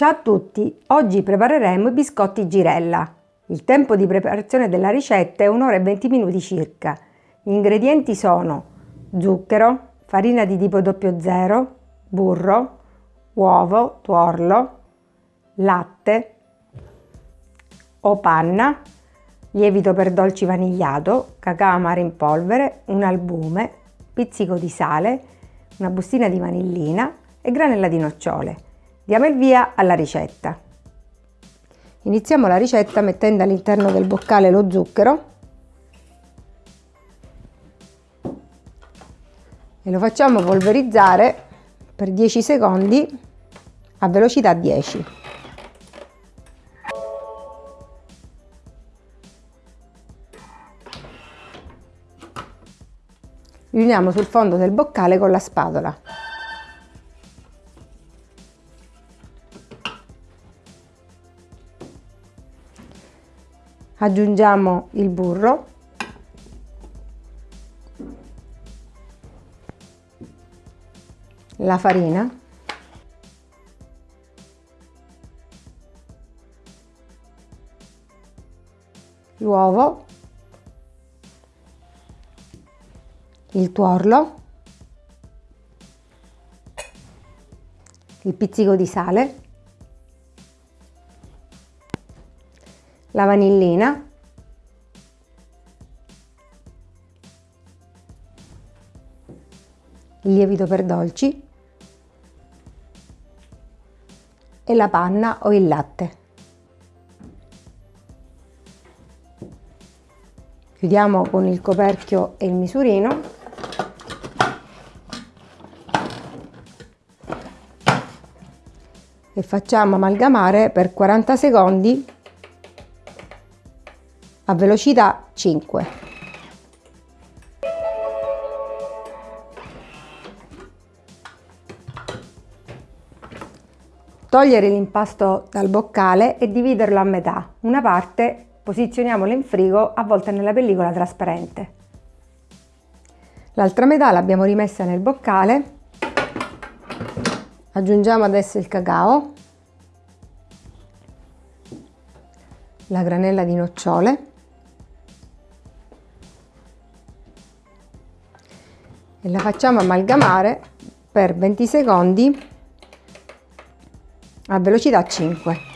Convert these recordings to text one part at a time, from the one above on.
Ciao a tutti, oggi prepareremo i biscotti girella. Il tempo di preparazione della ricetta è un'ora e 20 minuti circa. Gli ingredienti sono zucchero, farina di tipo 00, burro, uovo, tuorlo, latte o panna, lievito per dolci vanigliato, cacao amaro in polvere, un albume, pizzico di sale, una bustina di vanillina e granella di nocciole. Diamo il via alla ricetta. Iniziamo la ricetta mettendo all'interno del boccale lo zucchero e lo facciamo polverizzare per 10 secondi a velocità 10. Riuniamo sul fondo del boccale con la spatola. Aggiungiamo il burro. La farina. L'uovo. Il tuorlo, il pizzico di sale, la vanillina, il lievito per dolci. E la panna o il latte. Chiudiamo con il coperchio e il misurino. E facciamo amalgamare per 40 secondi a velocità 5. Togliere l'impasto dal boccale e dividerlo a metà. Una parte posizioniamola in frigo avvolta nella pellicola trasparente. L'altra metà l'abbiamo rimessa nel boccale aggiungiamo adesso il cacao la granella di nocciole e la facciamo amalgamare per 20 secondi a velocità 5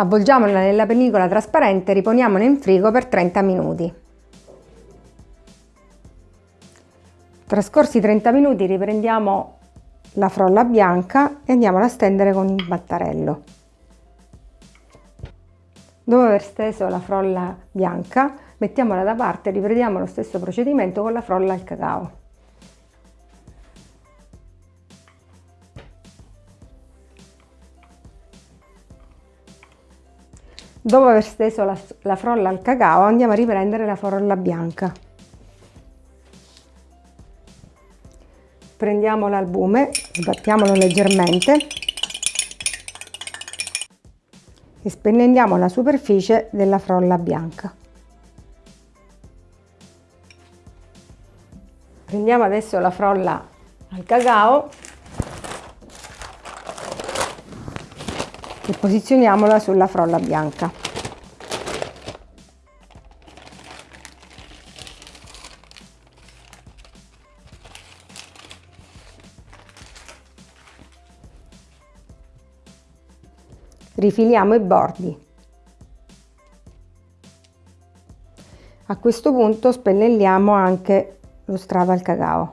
Avvolgiamola nella pellicola trasparente e riponiamola in frigo per 30 minuti. Trascorsi 30 minuti riprendiamo la frolla bianca e andiamo a stendere con il battarello. Dopo aver steso la frolla bianca, mettiamola da parte e riprendiamo lo stesso procedimento con la frolla al cacao. Dopo aver steso la, la frolla al cacao andiamo a riprendere la frolla bianca. Prendiamo l'albume, sbattiamolo leggermente e spennelliamo la superficie della frolla bianca. Prendiamo adesso la frolla al cacao e posizioniamola sulla frolla bianca. Rifiliamo i bordi. A questo punto spennelliamo anche lo strato al cacao.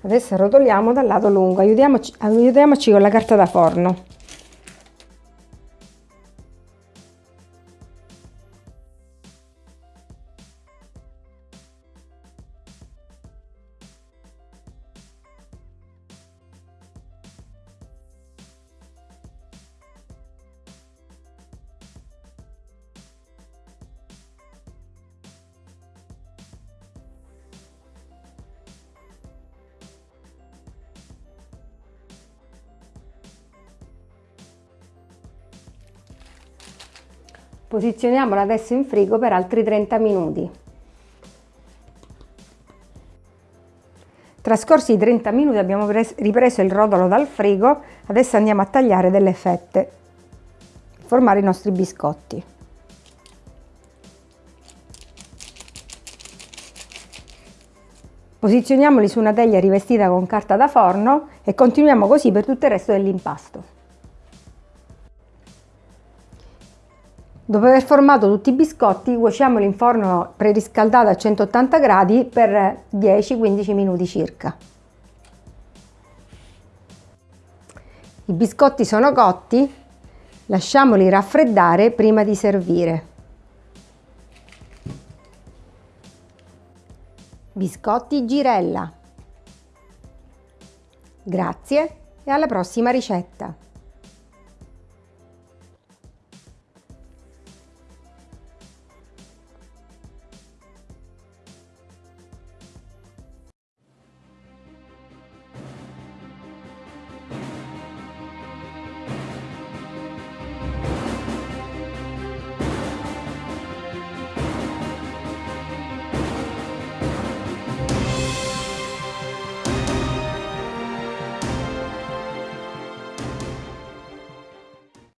Adesso rotoliamo dal lato lungo, aiutiamoci, aiutiamoci con la carta da forno. Posizioniamolo adesso in frigo per altri 30 minuti. Trascorsi i 30 minuti abbiamo ripreso il rodolo dal frigo, adesso andiamo a tagliare delle fette, formare i nostri biscotti. Posizioniamoli su una teglia rivestita con carta da forno e continuiamo così per tutto il resto dell'impasto. Dopo aver formato tutti i biscotti, cuociamoli in forno preriscaldato a 180 gradi per 10-15 minuti circa. I biscotti sono cotti, lasciamoli raffreddare prima di servire. Biscotti girella. Grazie e alla prossima ricetta!